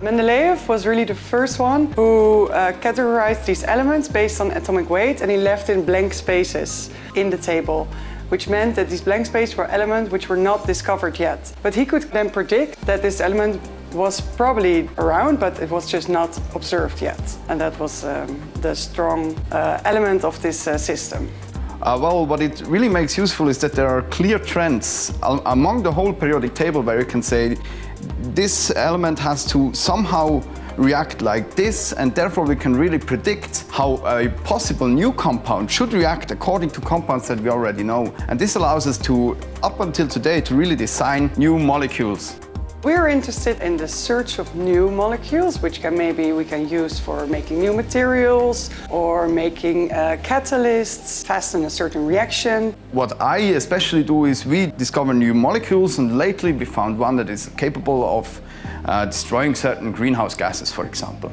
Mendeleev was really the first one who uh, categorized these elements based on atomic weight and he left in blank spaces in the table which meant that these blank spaces were elements which were not discovered yet. But he could then predict that this element was probably around, but it was just not observed yet. And that was um, the strong uh, element of this uh, system. Uh, well, what it really makes useful is that there are clear trends among the whole periodic table where you can say this element has to somehow react like this and therefore we can really predict how a possible new compound should react according to compounds that we already know. And this allows us to, up until today, to really design new molecules. We're interested in the search of new molecules, which can maybe we can use for making new materials or making uh, catalysts, fasten a certain reaction. What I especially do is we discover new molecules and lately we found one that is capable of uh, destroying certain greenhouse gases, for example.